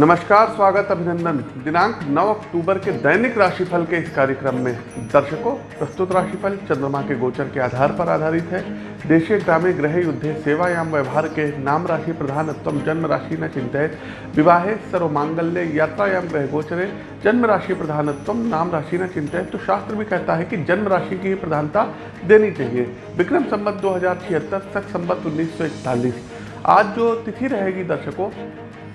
नमस्कार, स्वागत अभिनंदन। दिनांक 9 अक्टूबर के दैनिक राशिफल के इस कार्यक्रम में दर्शकों, प्रस्तुत राशिफल चंद्रमा के गोचर के आधार पर आधारित है। देशे ग्रामे ग्रह युद्धे, सेवायाम व्यवहार के नाम राशि प्रधानत्व जन्म राशि न चिंतित। विवाहे सर्व मांगल्य यात्रायाम ग्रह गोचरे, जन्म राशि प्रधानत्व नाम राशि न चिंतित। तो शास्त्र भी कहता है कि जन्म राशि की प्रधानता देनी चाहिए। विक्रम संबत दो हज़ार छिहत्तर तक संबत उन्नीस आज जो तिथि रहेगी दर्शकों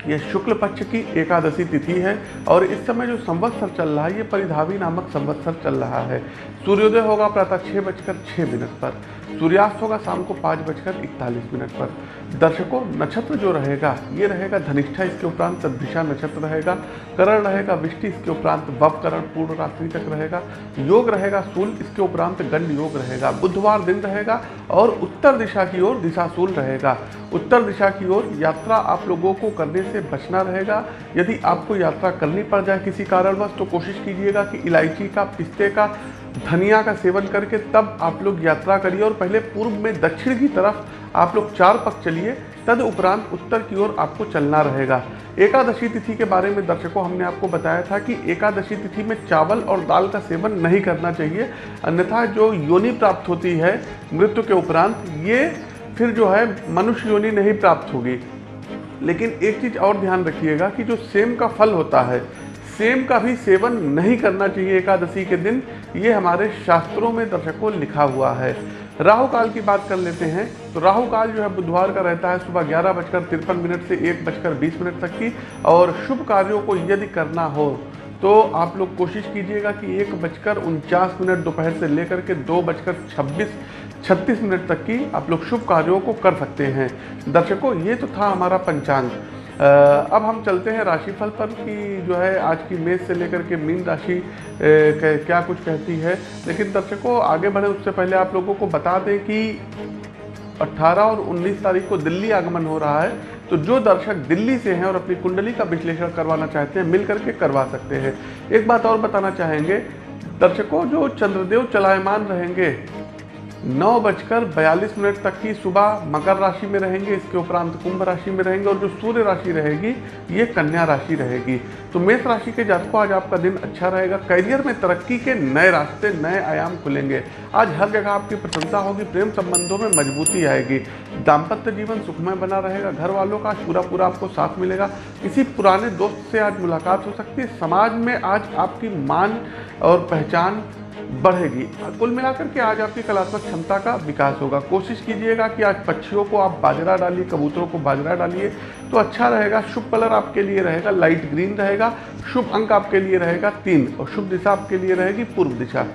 यह शुक्ल पक्ष की एकादशी तिथि है और इस समय जो संवत्सर चल रहा है, ये परिधावी नामक संवत्सर चल रहा है। सूर्योदय होगा प्रातः छः बजकर छः मिनट पर। सूर्यास्त होगा शाम को पाँच बजकर इकतालीस मिनट पर। दर्शकों, नक्षत्र जो रहेगा, ये रहेगा धनिष्ठा, इसके उपरांत दिशा नक्षत्र रहेगा। करण रहेगा, विष्टि, इसके उपरांत वव करण, पूर्ण रात्रि तक रहेगा। योग रहेगा, सूल, इसके उपरांत गंड योग रहेगा। बुधवार दिन रहेगा और उत्तर दिशा की ओर दिशा दिशाशूल रहेगा। उत्तर दिशा की ओर यात्रा आप लोगों को करने से बचना रहेगा। यदि आपको यात्रा करनी पड़ जाए किसी कारणवश तो कोशिश कीजिएगा कि इलायची का, पिस्ते का धनिया का सेवन करके तब आप लोग यात्रा करिए और पहले पूर्व में दक्षिण की तरफ़ आप लोग चार पक चलिए, तद उपरांत उत्तर की ओर आपको चलना रहेगा। एकादशी तिथि के बारे में दर्शकों हमने आपको बताया था कि एकादशी तिथि में चावल और दाल का सेवन नहीं करना चाहिए, अन्यथा जो योनि प्राप्त होती है मृत्यु के उपरांत, ये फिर जो है मनुष्य योनि नहीं प्राप्त होगी। लेकिन एक चीज़ और ध्यान रखिएगा कि जो सेम का फल होता है सेम का भी सेवन नहीं करना चाहिए एकादशी के दिन, ये हमारे शास्त्रों में दर्शकों लिखा हुआ है। राहु काल की बात कर लेते हैं। तो राहु काल जो है बुधवार का रहता है सुबह ग्यारह बजकर तिरपन मिनट से एक बजकर बीस मिनट तक की और शुभ कार्यों को यदि करना हो तो आप लोग कोशिश कीजिएगा कि एक बजकर उनचास मिनट दोपहर से लेकर के दो बजकर छब्बीस, छत्तीस मिनट तक की आप लोग शुभ कार्यों को कर सकते हैं। दर्शकों, ये तो था हमारा पंचांग। अब हम चलते हैं राशिफल पर कि जो है आज की मेष से लेकर के मीन राशि क्या कुछ कहती है। लेकिन दर्शकों, आगे बढ़े, उससे पहले आप लोगों को बता दें कि 18 और 19 तारीख को दिल्ली आगमन हो रहा है। तो जो दर्शक दिल्ली से हैं और अपनी कुंडली का विश्लेषण करवाना चाहते हैं मिल करके करवा सकते हैं। एक बात और बताना चाहेंगे, दर्शकों, जो चंद्रदेव चलायमान रहेंगे नौ बजकर बयालीस मिनट तक की सुबह मकर राशि में रहेंगे, इसके उपरांत कुंभ राशि में रहेंगे और जो सूर्य राशि रहेगी, ये कन्या राशि रहेगी। तो मेष राशि के जातकों, आज आपका दिन अच्छा रहेगा। करियर में तरक्की के नए रास्ते, नए आयाम खुलेंगे। आज हर जगह आपकी प्रशंसा होगी, प्रेम संबंधों में मजबूती आएगी। दाम्पत्य जीवन सुखमय बना रहेगा। घर वालों का पूरा पूरा आपको साथ मिलेगा। किसी पुराने दोस्त से आज मुलाकात हो सकती है। समाज में आज आपकी मान और पहचान बढ़ेगी। कुल मिलाकर के आज आपकी कलात्मक क्षमता का विकास होगा। कोशिश कीजिएगा कि आज पक्षियों को आप बाजरा डालिए, कबूतरों को बाजरा डालिए तो अच्छा रहेगा, शुभ कलर आपके लिए रहेगा लाइट ग्रीन रहेगा, शुभ अंक आपके लिए रहेगा तीन और शुभ दिशा आपके लिए रहेगी पूर्व दिशा।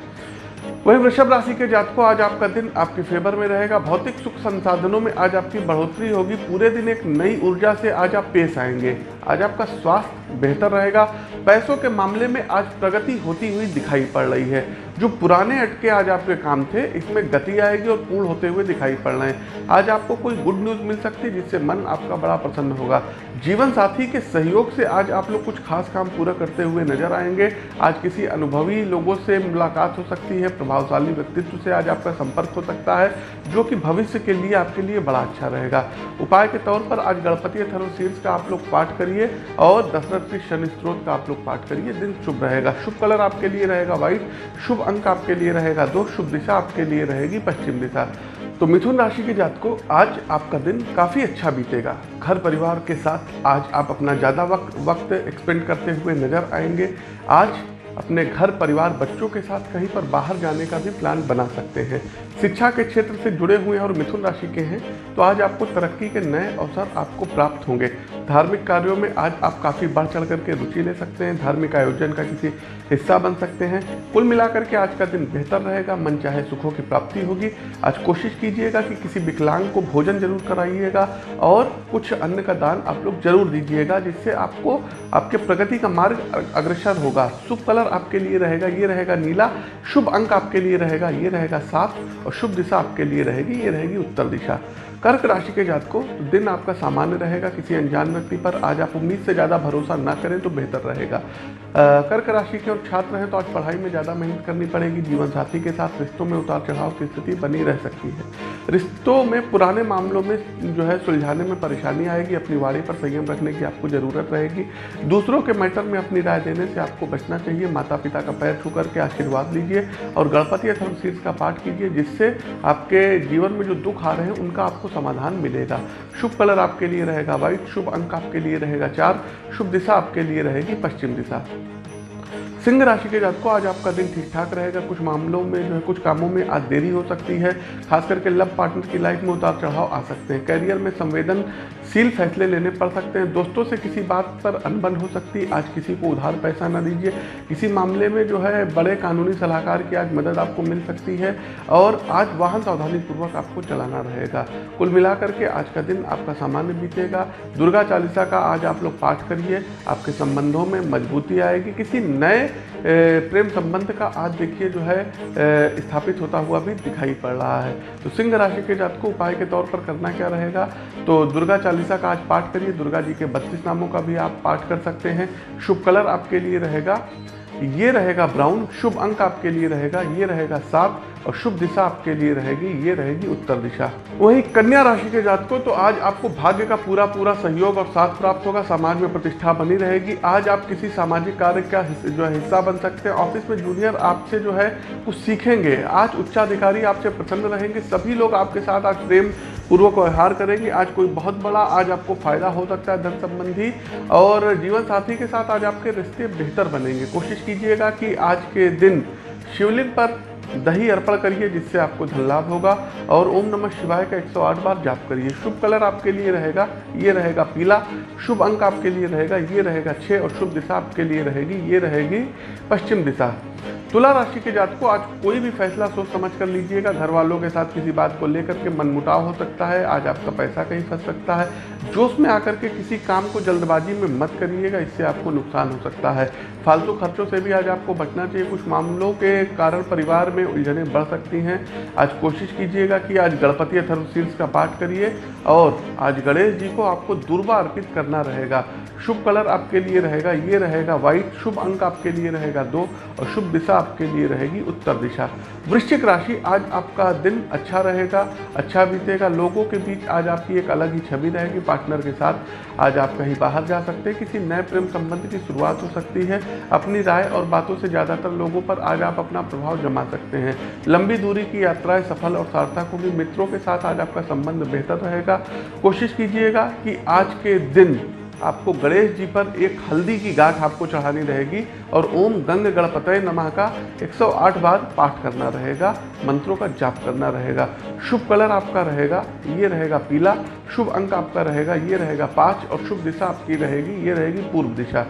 वही वृषभ राशि के जातकों, आज आपका दिन आपके फेवर में रहेगा। भौतिक सुख संसाधनों में आज आपकी बढ़ोतरी होगी। पूरे दिन एक नई ऊर्जा से आज आप पेश आएँगे। आज आपका स्वास्थ्य बेहतर रहेगा। पैसों के मामले में आज प्रगति होती हुई दिखाई पड़ रही है। जो पुराने अटके आज आपके काम थे, इसमें गति आएगी और पूर्ण होते हुए दिखाई पड़ रहे हैं। आज आपको कोई गुड न्यूज़ मिल सकती है, जिससे मन आपका बड़ा प्रसन्न होगा। जीवन साथी के सहयोग से आज आप लोग कुछ खास काम पूरा करते हुए नज़र आएँगे। आज किसी अनुभवी लोगों से मुलाकात हो सकती है। प्रभावशाली व्यक्तित्व से आज आपका संपर्क हो सकता है। जो कि भविष्य के लिए आपके लिए बड़ा अच्छा रहेगा। उपाय के तौर पर आज गणपति शीर्ष का आप लोग पाठ करिए और दशरथ की शनि स्त्रोत का आप लोग पाठ करिए। दिन शुभ रहेगा। शुभ कलर आपके लिए रहेगा व्हाइट, शुभ अंक आपके लिए रहेगा दो, शुभ दिशा आपके लिए रहेगी पश्चिम दिशा। तो मिथुन राशि के जात को आज आपका दिन काफ़ी अच्छा बीतेगा। घर परिवार के साथ आज आप अपना ज़्यादा वक्त वक्त एक्सपेंड करते हुए नज़र आएँगे। आज अपने घर, परिवार, बच्चों के साथ कहीं पर बाहर जाने का भी प्लान बना सकते हैं। शिक्षा के क्षेत्र से जुड़े हुए हैं और मिथुन राशि के हैं तो आज आपको तरक्की के नए अवसर आपको प्राप्त होंगे। धार्मिक कार्यों में आज आप काफ़ी बढ़ चढ़ करके रुचि ले सकते हैं, धार्मिक आयोजन का किसी हिस्सा बन सकते हैं। कुल मिलाकर के आज का दिन बेहतर रहेगा, मन चाहे सुखों की प्राप्ति होगी। आज कोशिश कीजिएगा कि किसी विकलांग को भोजन ज़रूर कराइएगा और कुछ अन्न का दान आप लोग ज़रूर दीजिएगा, जिससे आपको, आपके प्रगति का मार्ग अग्रसर होगा। शुभ कलर आपके लिए रहेगा, ये रहेगा नीला। शुभ अंक आपके लिए रहेगा, ये रहेगा सात। और शुभ दिशा आपके लिए रहेगी, ये रहेगी उत्तर दिशा। कर्क राशि के जातकों, दिन आपका सामान्य रहेगा, किसी अनजान व्यक्ति पर। आज आप उम्मीद से ज़्यादा भरोसा ना करें तो बेहतर रहेगा। कर्क राशि के और छात्र हैं तो आज पढ़ाई में ज़्यादा मेहनत करनी पड़ेगी। जीवन साथी के साथ रिश्तों में उतार चढ़ाव की स्थिति बनी रह सकती है। रिश्तों में पुराने मामलों में जो है सुलझाने में परेशानी आएगी। अपनी वाणी पर संयम रखने की आपको ज़रूरत रहेगी। दूसरों के मैटर में अपनी राय देने से आपको बचना चाहिए। माता पिता का पैर छू करके आशीर्वाद लीजिए और गणपति अथर्व शीर्ष का पाठ कीजिए, जिससे आपके जीवन में जो दुख आ रहे हैं, उनका आपको समाधान मिलेगा। शुभ कलर आपके लिए रहेगा, व्हाइट शुभ अंक आपके लिए रहेगा, चार शुभ दिशा आपके लिए रहेगी, पश्चिम दिशा। सिंह राशि के जात को आज आपका दिन ठीक ठाक रहेगा। कुछ मामलों में जो है, कुछ कामों में आज देरी हो सकती है। खास करके लव पार्टनर की लाइफ में उतार चढ़ाव आ सकते हैं। करियर में संवेदनशील फैसले लेने पड़ सकते हैं। दोस्तों से किसी बात पर अनबन हो सकती है आज किसी को उधार पैसा ना दीजिए। किसी मामले में जो है, बड़े कानूनी सलाहकार की आज मदद आपको मिल सकती है और आज वाहन सावधानीपूर्वक आपको चलाना रहेगा। कुल मिलाकर के आज का दिन आपका सामान्य बीतेगा। दुर्गा चालीसा का आज आप लोग पाठ करिए। आपके संबंधों में मजबूती आएगी। किसी नए प्रेम संबंध का आज देखिए जो है स्थापित होता हुआ भी दिखाई पड़ रहा है। तो सिंह राशि के जात को उपाय के तौर पर करना क्या रहेगा? तो दुर्गा चालीसा का आज पाठ करिए। दुर्गा जी के बत्तीस नामों का भी आप पाठ कर सकते हैं। शुभ कलर आपके लिए रहेगा। ये रहेगा ब्राउन शुभ अंक आपके लिए रहेगा, ये रहेगा सात और शुभ दिशा आपके लिए रहेगी, ये रहेगी उत्तर दिशा। वहीं कन्या राशि के जात को तो आज आपको भाग्य का पूरा पूरा सहयोग और साथ प्राप्त होगा, समाज में प्रतिष्ठा बनी रहेगी। आज आप किसी सामाजिक कार्य का जो है हिस्सा बन सकते हैं, ऑफ़िस में जूनियर आपसे जो है कुछ सीखेंगे। आज उच्चाधिकारी आपसे प्रसन्न रहेंगे, सभी लोग आपके साथ आज प्रेम पूर्वक व्यवहार करेंगे। आज कोई बहुत बड़ा, आज आपको फ़ायदा हो सकता है धन संबंधी, और जीवन साथी के साथ आज आपके रिश्ते बेहतर बनेंगे। कोशिश कीजिएगा कि आज के दिन शिवलिंग पर दही अर्पण करिए, जिससे आपको धन लाभ होगा, और ओम नमः शिवाय का 108 बार जाप करिए। शुभ कलर आपके लिए रहेगा, ये रहेगा पीला। शुभ अंक आपके लिए रहेगा, ये रहेगा छः और शुभ दिशा आपके लिए रहेगी, ये रहेगी पश्चिम दिशा। तुला राशि के जात को आज कोई भी फैसला सोच समझ कर लीजिएगा। घर वालों के साथ किसी बात को लेकर के मनमुटाव हो सकता है, आज आपका पैसा कहीं फंस सकता है। जोश में आकर के किसी काम को जल्दबाजी में मत करिएगा, इससे आपको नुकसान हो सकता है। फालतू खर्चों से भी आज आपको बचना चाहिए। कुछ मामलों के कारण परिवार में उलझने बढ़ सकती हैं। आज कोशिश कीजिएगा कि आज गणपति अथर्वशीर्ष का पाठ करिए और आज गणेश जी को आपको दुर्बा अर्पित करना रहेगा। शुभ कलर आपके लिए रहेगा, ये रहेगा व्हाइट। शुभ अंक आपके लिए रहेगा दो और शुभ दिशा आपके लिए रहेगी, उत्तर दिशा। वृश्चिक राशि, आज आपका दिन अच्छा रहेगा अच्छा बीतेगा। लोगों के बीच आज आपकी एक अलग ही छवि रहेगी पार्टनर के साथ। आज आप कहीं बाहर जा सकते हैं, किसी नए प्रेम संबंध की शुरुआत हो सकती है। अपनी राय और बातों से ज़्यादातर लोगों पर आज आप अपना प्रभाव जमा सकते हैं। लंबी दूरी की यात्राएँ सफल और सार्थक होगी। मित्रों के साथ आज आपका संबंध बेहतर रहेगा। कोशिश कीजिएगा कि आज के दिन आपको गणेश जी पर एक हल्दी की गांठ आपको चढ़ानी रहेगी और ओम गंग गणपतय नमः का 108 बार पाठ करना रहेगा, मंत्रों का जाप करना रहेगा, शुभ कलर आपका रहेगा, ये रहेगा पीला, शुभ अंक आपका रहेगा, ये रहेगा पाँच और शुभ दिशा आपकी रहेगी, ये रहेगी पूर्व दिशा।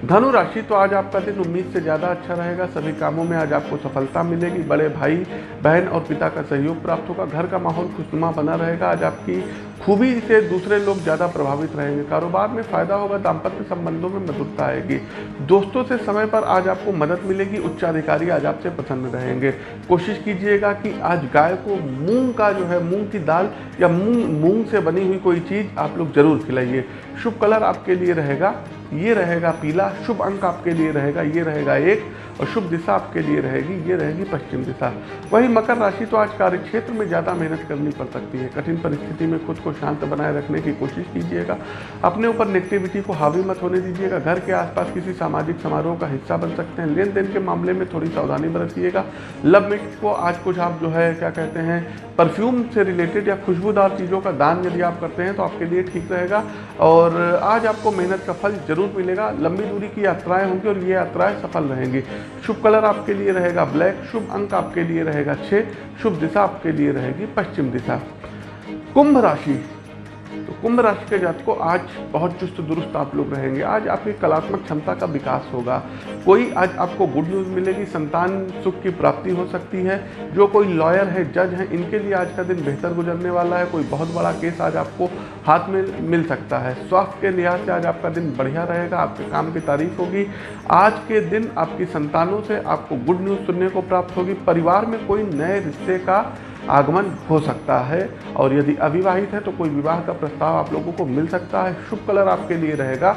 धनु राशि तो आज आपका दिन उम्मीद से ज़्यादा अच्छा रहेगा। सभी कामों में आज आपको सफलता मिलेगी। बड़े भाई, बहन और पिता का सहयोग प्राप्त होगा। घर का माहौल खुशनुमा बना रहेगा। आज आपकी खूबी से दूसरे लोग ज़्यादा प्रभावित रहेंगे। कारोबार में फ़ायदा होगा, दाम्पत्य संबंधों में मधुरता आएगी। दोस्तों से समय पर आज आपको मदद मिलेगी। उच्चाधिकारी आज आपसे प्रसन्न रहेंगे। कोशिश कीजिएगा कि आज गाय को मूंग का जो है, मूंग की दाल या मूंग मूंग से बनी हुई कोई चीज़ आप लोग ज़रूर खिलाइए। शुभ कलर आपके लिए रहेगा। ये रहेगा पीला, शुभ अंक आपके लिए रहेगा, ये रहेगा एक, और शुभ दिशा आपके लिए रहेगी, ये रहेगी पश्चिम दिशा। वही मकर राशि तो आज कार्य क्षेत्र में ज़्यादा मेहनत करनी पड़ सकती है। कठिन परिस्थिति में खुद को शांत बनाए रखने की कोशिश कीजिएगा। अपने ऊपर नेगेटिविटी को हावी मत होने दीजिएगा। घर के आसपास किसी सामाजिक समारोह का हिस्सा बन सकते हैं। लेन देन के मामले में थोड़ी सावधानी बरतिएगा। लव मिट को आज कुछ आप जो है, क्या कहते हैं परफ्यूम से रिलेटेड या खुशबूदार चीज़ों का दान यदि आप करते हैं तो आपके लिए ठीक रहेगा। और आज आपको मेहनत का फल ज़रूर मिलेगा। लंबी दूरी की यात्राएँ होंगी और ये यात्राएँ सफल रहेंगी। शुभ कलर आपके लिए रहेगा ब्लैक, शुभ अंक आपके लिए रहेगा छः शुभ दिशा आपके लिए रहेगी पश्चिम दिशा। कुंभ राशि तो कुंभ राशि के जात को आज बहुत चुस्त दुरुस्त आप लोग रहेंगे। आज आपकी कलात्मक क्षमता का विकास होगा। कोई आज आपको गुड न्यूज़ मिलेगी, संतान सुख की प्राप्ति हो सकती है। जो कोई लॉयर है जज है, इनके लिए आज का दिन बेहतर गुजरने वाला है। कोई बहुत बड़ा केस आज आपको हाथ में मिल सकता है। स्वास्थ्य के लिहाज से आज आपका दिन बढ़िया रहेगा, आपके काम की तारीफ़ होगी। आज के दिन आपकी संतानों से आपको गुड न्यूज़ सुनने को प्राप्त होगी। परिवार में कोई नए रिश्ते का आगमन हो सकता है और यदि अविवाहित है तो कोई विवाह का प्रस्ताव आप लोगों को मिल सकता है। शुभ कलर आपके लिए रहेगा।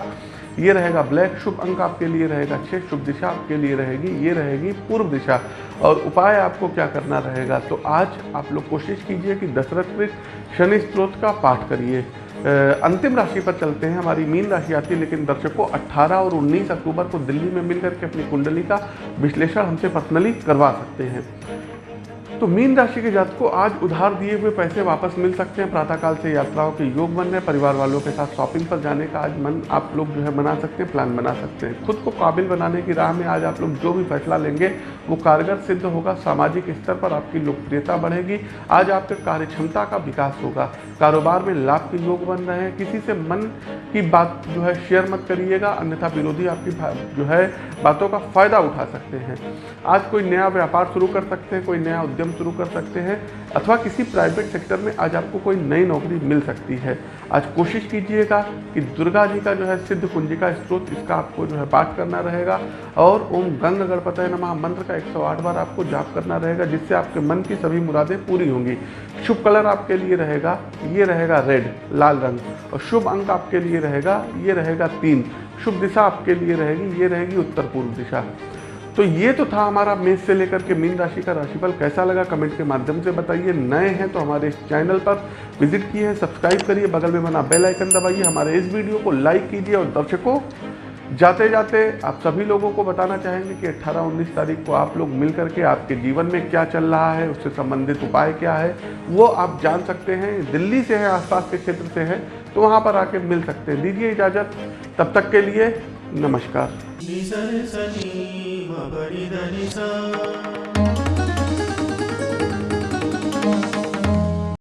ये रहेगा ब्लैक, शुभ अंक आपके लिए रहेगा छः शुभ दिशा आपके लिए रहेगी, ये रहेगी पूर्व दिशा। और उपाय आपको क्या करना रहेगा? तो आज आप लोग कोशिश कीजिए कि दशरथ कृत शनि स्त्रोत का पाठ करिए। अंतिम राशि पर चलते हैं। हमारी मीन राशि आती है, लेकिन दर्शकों 18 और 19 अक्टूबर को दिल्ली में मिलकर के अपनी कुंडली का विश्लेषण हमसे पर्सनली करवा सकते हैं। तो मीन राशि के जात को आज उधार दिए हुए पैसे वापस मिल सकते हैं। प्रातःकाल से यात्राओं के योग बन रहे परिवार वालों के साथ शॉपिंग पर जाने का आज मन आप लोग जो है बना सकते हैं प्लान बना सकते हैं। खुद को काबिल बनाने की राह में आज आप लोग जो भी फैसला लेंगे, वो कारगर सिद्ध होगा। सामाजिक स्तर पर आपकी लोकप्रियता बढ़ेगी। आज आपके कार्य क्षमता का विकास होगा। कारोबार में लाभ के योग बन रहे हैं। किसी से मन की बात जो है शेयर मत करिएगा। अन्यथा विरोधी आपकी जो है बातों का फ़ायदा उठा सकते हैं। आज कोई नया व्यापार शुरू कर सकते हैं, कोई नया उद्यम शुरू कर सकते हैं, अथवा किसी प्राइवेट सेक्टर में आज आपको कोई नई नौकरी मिल सकती है। आज कोशिश कीजिएगा कि दुर्गा जी का जो है सिद्ध कुंजिका स्त्रोत इसका आपको जो है पाठ करना रहेगा, और ओम गंग गणपत नमः मंत्र का 108 बार आपको जाप करना रहेगा, जिससे आपके मन की सभी मुरादें पूरी होंगी। शुभ कलर आपके लिए रहेगा, ये रहेगा रेड लाल रंग, और शुभ अंक आपके लिए रहेगा, ये रहेगा तीन। शुभ दिशा आपके लिए रहेगी, ये रहेगी उत्तर पूर्व दिशा। तो ये तो था हमारा मेष से लेकर के मीन राशि का राशिफल। कैसा लगा कमेंट के माध्यम से बताइए। नए हैं तो हमारे इस चैनल पर विज़िट किए सब्सक्राइब करिए, बगल में बना बेल आइकन दबाइए। हमारे इस वीडियो को लाइक कीजिए और दर्शकों जाते जाते आप सभी लोगों को बताना चाहेंगे कि 18-19 तारीख को आप लोग मिल करके आपके जीवन में क्या चल रहा है, उससे संबंधित उपाय क्या है, वो आप जान सकते हैं। दिल्ली से है, आसपास के क्षेत्र से है तो वहाँ पर आके मिल सकते हैं। दीजिए इजाज़त। तब तक के लिए नमस्कार। हरिदरि